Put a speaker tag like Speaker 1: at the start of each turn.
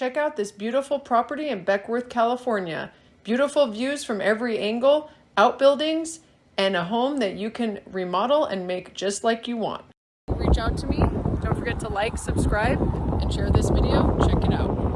Speaker 1: Check out this beautiful property in Beckwourth, California. Beautiful views from every angle, outbuildings, and a home that you can remodel and make just like you want. Reach out to me. Don't forget to like, subscribe, and share this video. Check it out.